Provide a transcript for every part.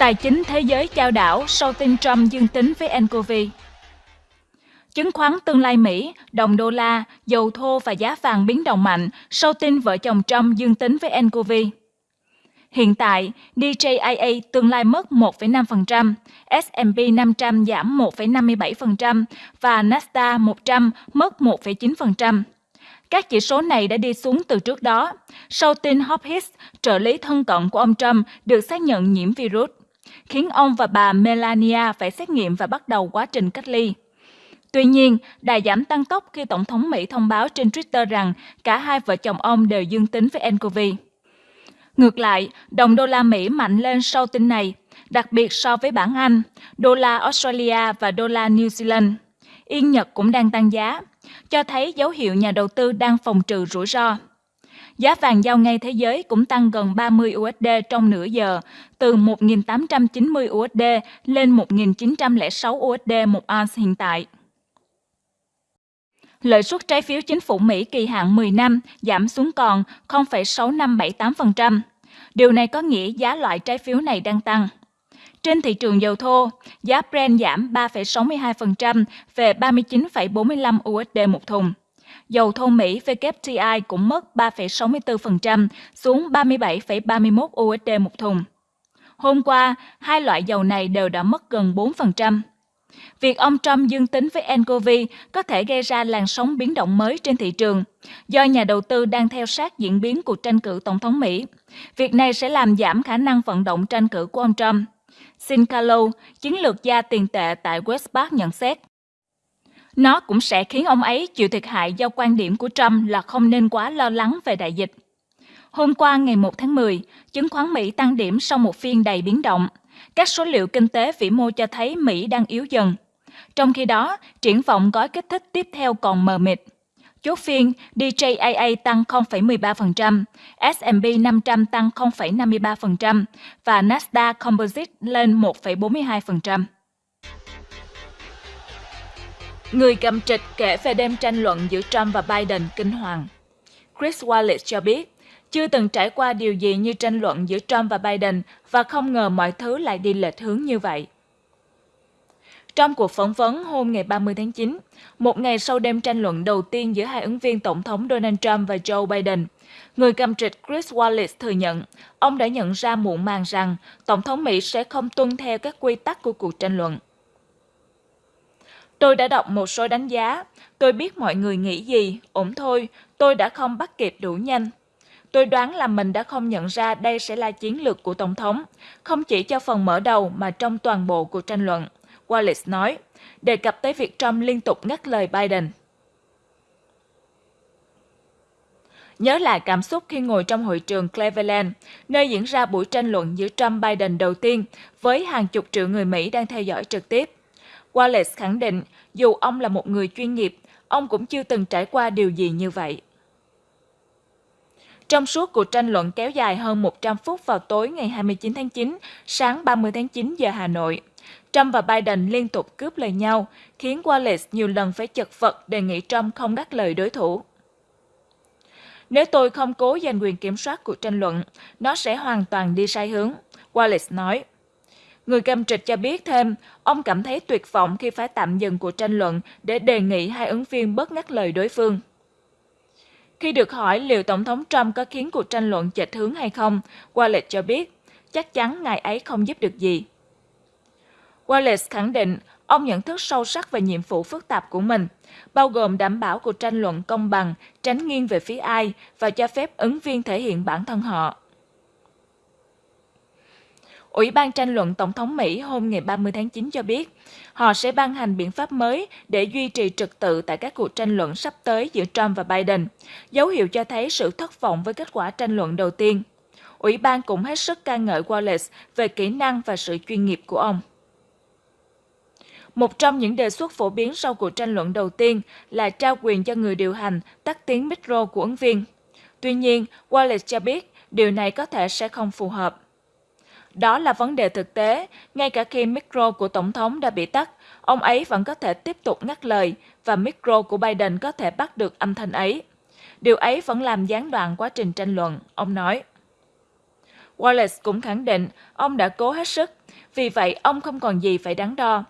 Tài chính thế giới chao đảo sau tin Trump dương tính với nCoV. Chứng khoán tương lai Mỹ, đồng đô la, dầu thô và giá vàng biến động mạnh sau tin vợ chồng Trump dương tính với nCoV. Hiện tại, DJIA tương lai mất 1,5%, S&P 500 giảm 1,57% và Nasdaq 100 mất 1,9%. Các chỉ số này đã đi xuống từ trước đó, sau tin Hopkins, trợ lý thân cận của ông Trump, được xác nhận nhiễm virus, khiến ông và bà Melania phải xét nghiệm và bắt đầu quá trình cách ly. Tuy nhiên, đà giảm tăng tốc khi Tổng thống Mỹ thông báo trên Twitter rằng cả hai vợ chồng ông đều dương tính với nCoV. Ngược lại, đồng đô la Mỹ mạnh lên sau tin này, đặc biệt so với bảng Anh, đô la Australia và đô la New Zealand. Yên Nhật cũng đang tăng giá, cho thấy dấu hiệu nhà đầu tư đang phòng trừ rủi ro. Giá vàng giao ngay thế giới cũng tăng gần 30 USD trong nửa giờ, từ 1.890 USD lên 1.906 USD một ounce hiện tại. Lợi suất trái phiếu chính phủ Mỹ kỳ hạn 10 năm giảm xuống còn 0,6578%. Điều này có nghĩa giá loại trái phiếu này đang tăng. Trên thị trường dầu thô, giá Brent giảm 3,62% về 39,45 USD một thùng. Dầu thô Mỹ WTI cũng mất 3,64% xuống 37,31 USD một thùng. Hôm qua, hai loại dầu này đều đã mất gần 4%. Việc ông Trump dương tính với nCoV có thể gây ra làn sóng biến động mới trên thị trường, do nhà đầu tư đang theo sát diễn biến cuộc tranh cử tổng thống Mỹ. Việc này sẽ làm giảm khả năng vận động tranh cử của ông Trump. Sincalo, chiến lược gia tiền tệ tại Westpac nhận xét. Nó cũng sẽ khiến ông ấy chịu thiệt hại do quan điểm của Trump là không nên quá lo lắng về đại dịch. Hôm qua ngày 1 tháng 10, chứng khoán Mỹ tăng điểm sau một phiên đầy biến động. Các số liệu kinh tế vĩ mô cho thấy Mỹ đang yếu dần. Trong khi đó, triển vọng gói kích thích tiếp theo còn mờ mịt. Chốt phiên, DJIA tăng 0,13%, S&P 500 tăng 0,53% và Nasdaq Composite lên 1,42%. Người cầm trịch kể về đêm tranh luận giữa Trump và Biden kinh hoàng. Chris Wallace cho biết, chưa từng trải qua điều gì như tranh luận giữa Trump và Biden và không ngờ mọi thứ lại đi lệch hướng như vậy. Trong cuộc phỏng vấn hôm ngày 30 tháng 9, một ngày sau đêm tranh luận đầu tiên giữa hai ứng viên Tổng thống Donald Trump và Joe Biden, người cầm trịch Chris Wallace thừa nhận ông đã nhận ra muộn màng rằng Tổng thống Mỹ sẽ không tuân theo các quy tắc của cuộc tranh luận. Tôi đã đọc một số đánh giá, tôi biết mọi người nghĩ gì, ổn thôi, tôi đã không bắt kịp đủ nhanh. Tôi đoán là mình đã không nhận ra đây sẽ là chiến lược của Tổng thống, không chỉ cho phần mở đầu mà trong toàn bộ cuộc tranh luận. Wallace nói, đề cập tới việc Trump liên tục ngắt lời Biden. Nhớ lại cảm xúc khi ngồi trong hội trường Cleveland, nơi diễn ra buổi tranh luận giữa Trump-Biden đầu tiên với hàng chục triệu người Mỹ đang theo dõi trực tiếp. Wallace khẳng định, dù ông là một người chuyên nghiệp, ông cũng chưa từng trải qua điều gì như vậy. Trong suốt cuộc tranh luận kéo dài hơn 100 phút vào tối ngày 29 tháng 9, sáng 30 tháng 9 giờ Hà Nội, Trump và Biden liên tục cướp lời nhau, khiến Wallace nhiều lần phải chật vật đề nghị Trump không ngắt lời đối thủ. Nếu tôi không cố giành quyền kiểm soát cuộc tranh luận, nó sẽ hoàn toàn đi sai hướng, Wallace nói. Người cầm trịch cho biết thêm, ông cảm thấy tuyệt vọng khi phải tạm dừng cuộc tranh luận để đề nghị hai ứng viên bớt ngắt lời đối phương. Khi được hỏi liệu Tổng thống Trump có khiến cuộc tranh luận chệch hướng hay không, Wallace cho biết, chắc chắn ngài ấy không giúp được gì. Wallace khẳng định ông nhận thức sâu sắc về nhiệm vụ phức tạp của mình, bao gồm đảm bảo cuộc tranh luận công bằng, tránh nghiêng về phía ai và cho phép ứng viên thể hiện bản thân họ. Ủy ban tranh luận Tổng thống Mỹ hôm ngày 30 tháng 9 cho biết, họ sẽ ban hành biện pháp mới để duy trì trật tự tại các cuộc tranh luận sắp tới giữa Trump và Biden, dấu hiệu cho thấy sự thất vọng với kết quả tranh luận đầu tiên. Ủy ban cũng hết sức ca ngợi Wallace về kỹ năng và sự chuyên nghiệp của ông. Một trong những đề xuất phổ biến sau cuộc tranh luận đầu tiên là trao quyền cho người điều hành tắt tiếng micro của ứng viên. Tuy nhiên, Wallace cho biết điều này có thể sẽ không phù hợp. Đó là vấn đề thực tế, ngay cả khi micro của Tổng thống đã bị tắt, ông ấy vẫn có thể tiếp tục ngắt lời và micro của Biden có thể bắt được âm thanh ấy. Điều ấy vẫn làm gián đoạn quá trình tranh luận, ông nói. Wallace cũng khẳng định ông đã cố hết sức, Vì vậy, ông không còn gì phải đắn đo.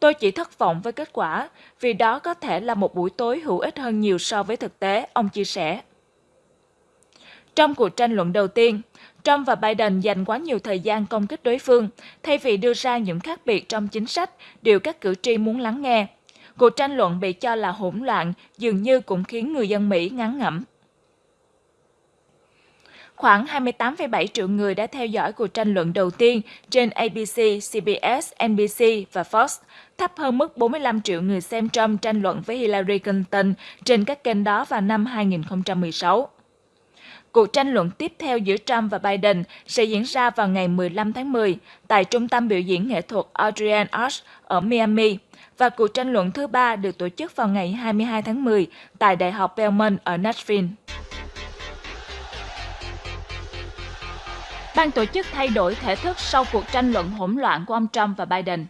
Tôi chỉ thất vọng với kết quả, vì đó có thể là một buổi tối hữu ích hơn nhiều so với thực tế, ông chia sẻ. Trong cuộc tranh luận đầu tiên, Trump và Biden dành quá nhiều thời gian công kích đối phương, thay vì đưa ra những khác biệt trong chính sách, điều các cử tri muốn lắng nghe. Cuộc tranh luận bị cho là hỗn loạn, dường như cũng khiến người dân Mỹ ngán ngẩm. Khoảng 28,7 triệu người đã theo dõi cuộc tranh luận đầu tiên trên ABC, CBS, NBC và Fox, thấp hơn mức 45 triệu người xem Trump tranh luận với Hillary Clinton trên các kênh đó vào năm 2016. Cuộc tranh luận tiếp theo giữa Trump và Biden sẽ diễn ra vào ngày 15 tháng 10 tại Trung tâm biểu diễn nghệ thuật Adrian Arts ở Miami và cuộc tranh luận thứ ba được tổ chức vào ngày 22 tháng 10 tại Đại học Belmont ở Nashville. Ban tổ chức thay đổi thể thức sau cuộc tranh luận hỗn loạn của ông Trump và Biden.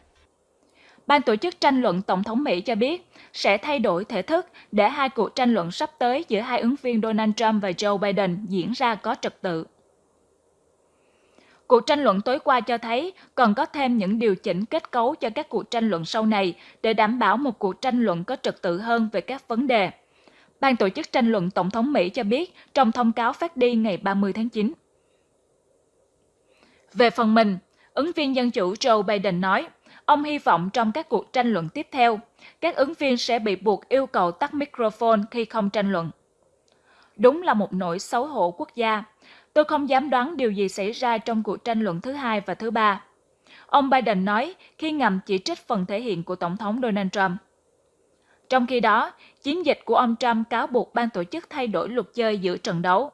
Ban tổ chức tranh luận Tổng thống Mỹ cho biết sẽ thay đổi thể thức để hai cuộc tranh luận sắp tới giữa hai ứng viên Donald Trump và Joe Biden diễn ra có trật tự. Cuộc tranh luận tối qua cho thấy cần có thêm những điều chỉnh kết cấu cho các cuộc tranh luận sau này để đảm bảo một cuộc tranh luận có trật tự hơn về các vấn đề. Ban tổ chức tranh luận Tổng thống Mỹ cho biết trong thông cáo phát đi ngày 30 tháng 9. Về phần mình, ứng viên Dân Chủ Joe Biden nói, ông hy vọng trong các cuộc tranh luận tiếp theo, các ứng viên sẽ bị buộc yêu cầu tắt microphone khi không tranh luận. Đúng là một nỗi xấu hổ quốc gia. Tôi không dám đoán điều gì xảy ra trong cuộc tranh luận thứ hai và thứ ba. Ông Biden nói khi ngầm chỉ trích phần thể hiện của Tổng thống Donald Trump. Trong khi đó, chiến dịch của ông Trump cáo buộc ban tổ chức thay đổi luật chơi giữa trận đấu.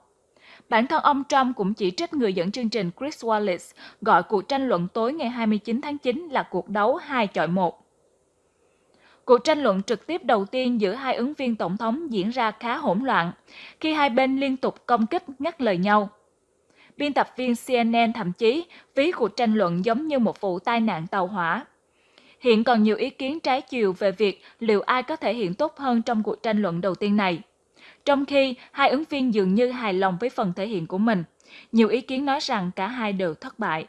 Bản thân ông Trump cũng chỉ trích người dẫn chương trình Chris Wallace gọi cuộc tranh luận tối ngày 29 tháng 9 là cuộc đấu hai chọi một. Cuộc tranh luận trực tiếp đầu tiên giữa hai ứng viên tổng thống diễn ra khá hỗn loạn, khi hai bên liên tục công kích ngắt lời nhau. Biên tập viên CNN thậm chí ví cuộc tranh luận giống như một vụ tai nạn tàu hỏa. Hiện còn nhiều ý kiến trái chiều về việc liệu ai có thể hiện tốt hơn trong cuộc tranh luận đầu tiên này. Trong khi hai ứng viên dường như hài lòng với phần thể hiện của mình, nhiều ý kiến nói rằng cả hai đều thất bại.